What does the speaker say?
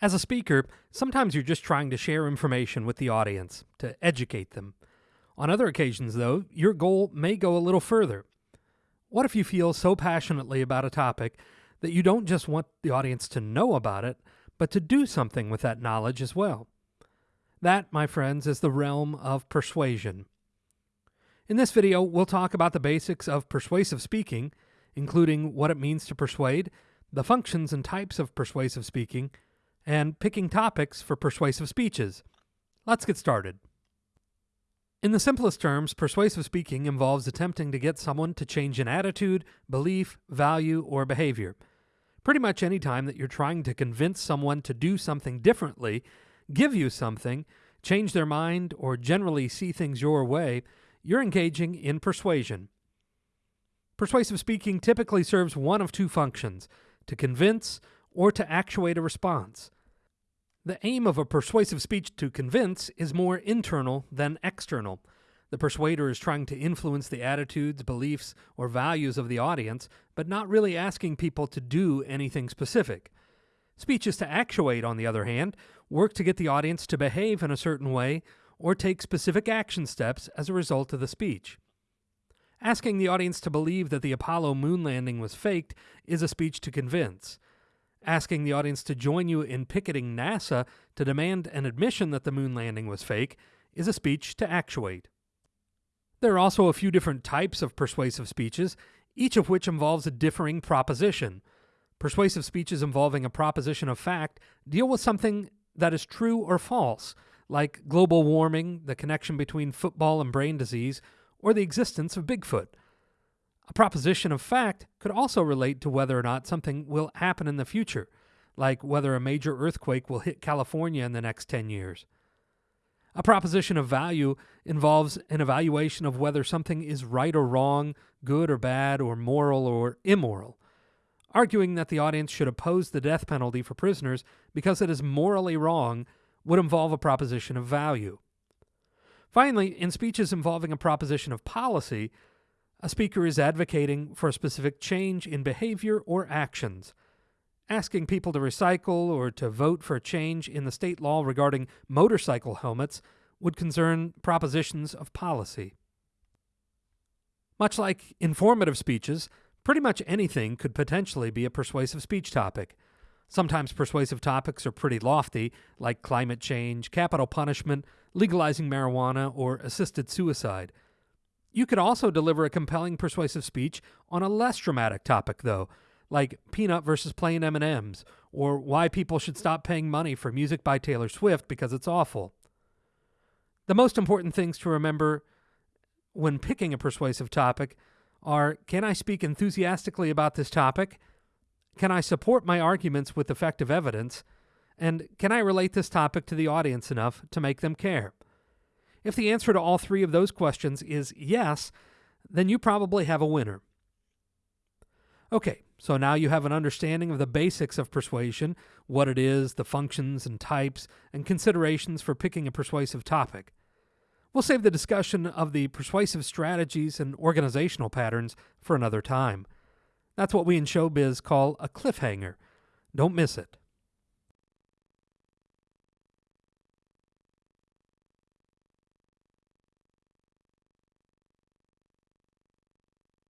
As a speaker, sometimes you're just trying to share information with the audience, to educate them. On other occasions, though, your goal may go a little further. What if you feel so passionately about a topic that you don't just want the audience to know about it, but to do something with that knowledge as well? That, my friends, is the realm of persuasion. In this video, we'll talk about the basics of persuasive speaking, including what it means to persuade, the functions and types of persuasive speaking, and picking topics for persuasive speeches. Let's get started. In the simplest terms, persuasive speaking involves attempting to get someone to change an attitude, belief, value, or behavior. Pretty much any time that you're trying to convince someone to do something differently, give you something, change their mind, or generally see things your way, you're engaging in persuasion. Persuasive speaking typically serves one of two functions to convince or to actuate a response. The aim of a persuasive speech to convince is more internal than external. The persuader is trying to influence the attitudes, beliefs, or values of the audience, but not really asking people to do anything specific. Speeches to actuate, on the other hand, work to get the audience to behave in a certain way or take specific action steps as a result of the speech. Asking the audience to believe that the Apollo moon landing was faked is a speech to convince asking the audience to join you in picketing NASA to demand an admission that the moon landing was fake is a speech to actuate. There are also a few different types of persuasive speeches, each of which involves a differing proposition. Persuasive speeches involving a proposition of fact deal with something that is true or false, like global warming, the connection between football and brain disease, or the existence of Bigfoot. A proposition of fact could also relate to whether or not something will happen in the future, like whether a major earthquake will hit California in the next 10 years. A proposition of value involves an evaluation of whether something is right or wrong, good or bad, or moral or immoral. Arguing that the audience should oppose the death penalty for prisoners because it is morally wrong would involve a proposition of value. Finally, in speeches involving a proposition of policy, a speaker is advocating for a specific change in behavior or actions. Asking people to recycle or to vote for a change in the state law regarding motorcycle helmets would concern propositions of policy. Much like informative speeches, pretty much anything could potentially be a persuasive speech topic. Sometimes persuasive topics are pretty lofty, like climate change, capital punishment, legalizing marijuana, or assisted suicide. You could also deliver a compelling persuasive speech on a less dramatic topic though, like peanut versus plain M&Ms or why people should stop paying money for music by Taylor Swift because it's awful. The most important things to remember when picking a persuasive topic are can I speak enthusiastically about this topic? Can I support my arguments with effective evidence? And can I relate this topic to the audience enough to make them care? If the answer to all three of those questions is yes, then you probably have a winner. Okay, so now you have an understanding of the basics of persuasion, what it is, the functions and types, and considerations for picking a persuasive topic. We'll save the discussion of the persuasive strategies and organizational patterns for another time. That's what we in showbiz call a cliffhanger. Don't miss it.